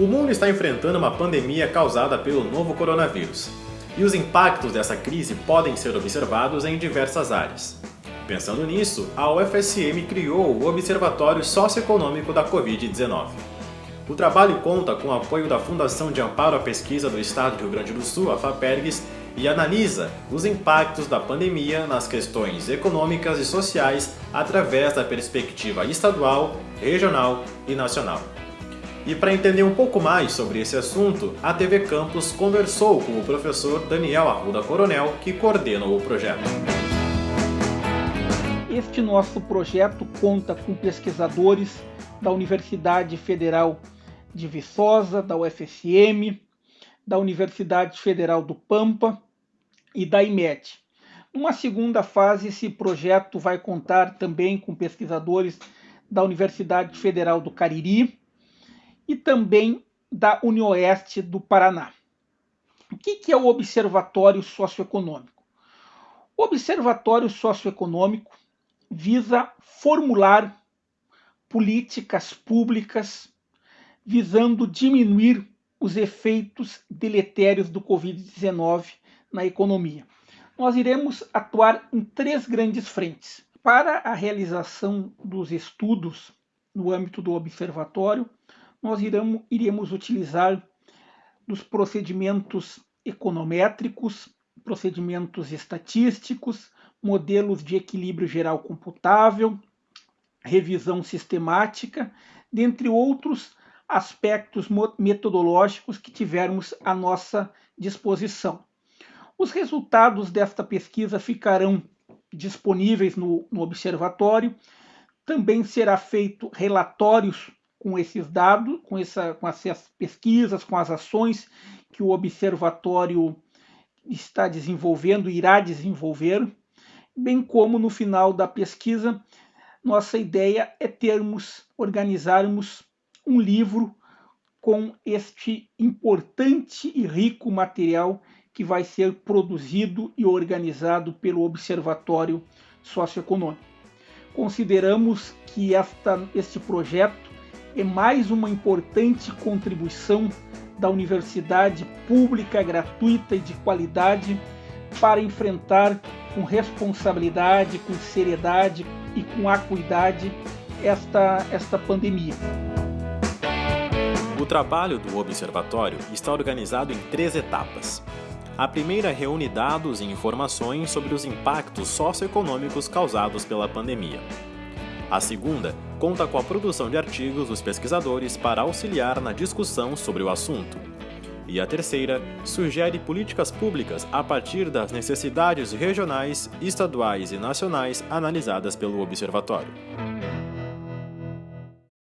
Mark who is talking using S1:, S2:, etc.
S1: O mundo está enfrentando uma pandemia causada pelo novo coronavírus, e os impactos dessa crise podem ser observados em diversas áreas. Pensando nisso, a UFSM criou o Observatório Socioeconômico da Covid-19. O trabalho conta com o apoio da Fundação de Amparo à Pesquisa do Estado do Rio Grande do Sul, a FAPERGS, e analisa os impactos da pandemia nas questões econômicas e sociais através da perspectiva estadual, regional e nacional. E para entender um pouco mais sobre esse assunto, a TV Campus conversou com o professor Daniel Arruda Coronel, que coordena o projeto.
S2: Este nosso projeto conta com pesquisadores da Universidade Federal de Viçosa, da UFSM, da Universidade Federal do Pampa e da IMED. Numa segunda fase, esse projeto vai contar também com pesquisadores da Universidade Federal do Cariri, e também da Unioeste do Paraná. O que é o Observatório Socioeconômico? O Observatório Socioeconômico visa formular políticas públicas visando diminuir os efeitos deletérios do Covid-19 na economia. Nós iremos atuar em três grandes frentes. Para a realização dos estudos no âmbito do observatório, nós iremos, iremos utilizar dos procedimentos econométricos, procedimentos estatísticos, modelos de equilíbrio geral computável, revisão sistemática, dentre outros aspectos metodológicos que tivermos à nossa disposição. Os resultados desta pesquisa ficarão disponíveis no, no observatório. Também será feito relatórios com esses dados, com, essa, com essas pesquisas, com as ações que o observatório está desenvolvendo, irá desenvolver, bem como no final da pesquisa, nossa ideia é termos, organizarmos um livro com este importante e rico material que vai ser produzido e organizado pelo Observatório Socioeconômico. Consideramos que esta, este projeto é mais uma importante contribuição da universidade pública, gratuita e de qualidade para enfrentar com responsabilidade, com seriedade e com acuidade esta, esta pandemia.
S1: O trabalho do Observatório está organizado em três etapas. A primeira reúne dados e informações sobre os impactos socioeconômicos causados pela pandemia. A segunda conta com a produção de artigos dos pesquisadores para auxiliar na discussão sobre o assunto. E a terceira sugere políticas públicas a partir das necessidades regionais, estaduais e nacionais analisadas pelo Observatório.